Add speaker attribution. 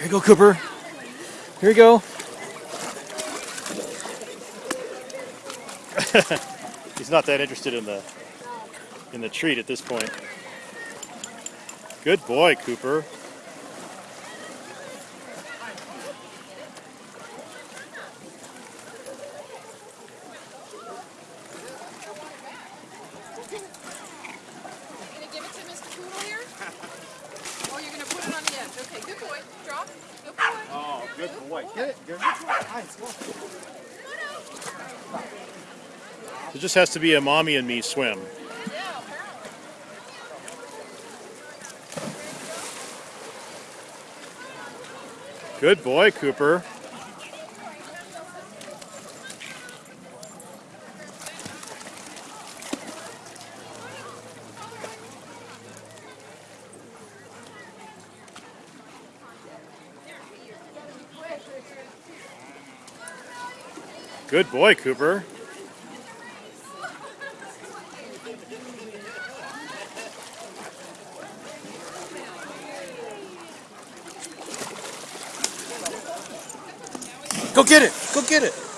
Speaker 1: Here you go, Cooper. Here you go. He's not that interested in the in the treat at this point. Good boy, Cooper.
Speaker 2: Gonna give it to Mr. Poodle here? Oh, you're gonna put it on the edge. Okay, good boy. Drop. Good boy.
Speaker 1: Oh, good boy.
Speaker 3: Get it. Get it. Nice.
Speaker 1: It just has to be a mommy and me swim. Good boy, Cooper. Good boy, Cooper. Go get it. Go get it.